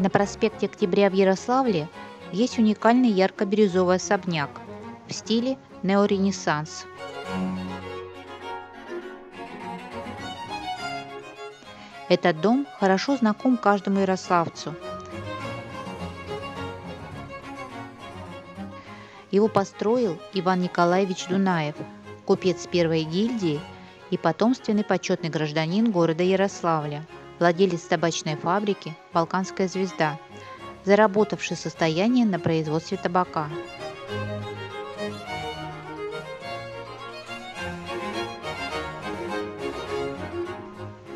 На проспекте Октября в Ярославле есть уникальный ярко-бирюзовый особняк в стиле неоренессанс. Этот дом хорошо знаком каждому ярославцу. Его построил Иван Николаевич Дунаев, купец первой гильдии и потомственный почетный гражданин города Ярославля – владелец табачной фабрики «Балканская звезда», заработавший состояние на производстве табака.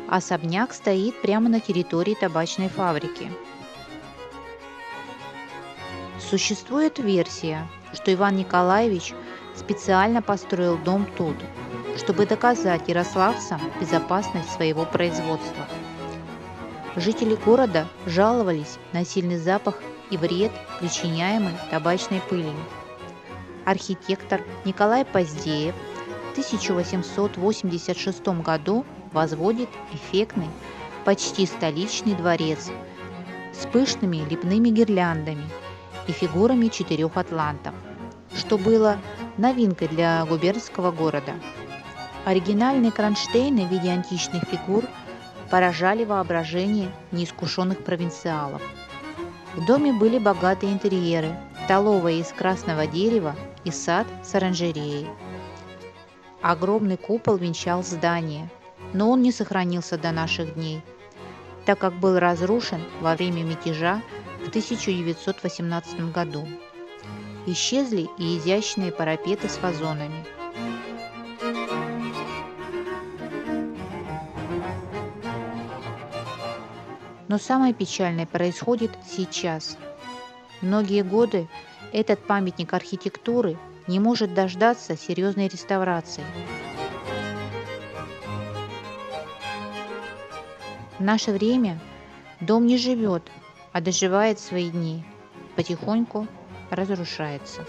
Особняк стоит прямо на территории табачной фабрики. Существует версия, что Иван Николаевич специально построил дом тут, чтобы доказать ярославцам безопасность своего производства. Жители города жаловались на сильный запах и вред, причиняемый табачной пылью. Архитектор Николай Поздеев в 1886 году возводит эффектный, почти столичный дворец с пышными лепными гирляндами и фигурами четырех атлантов, что было новинкой для губернского города. Оригинальные кронштейны в виде античных фигур – поражали воображение неискушенных провинциалов. В доме были богатые интерьеры, столовая из красного дерева и сад с оранжереей. Огромный купол венчал здание, но он не сохранился до наших дней, так как был разрушен во время мятежа в 1918 году. Исчезли и изящные парапеты с вазонами – Но самое печальное происходит сейчас. Многие годы этот памятник архитектуры не может дождаться серьезной реставрации. В наше время дом не живет, а доживает свои дни, потихоньку разрушается.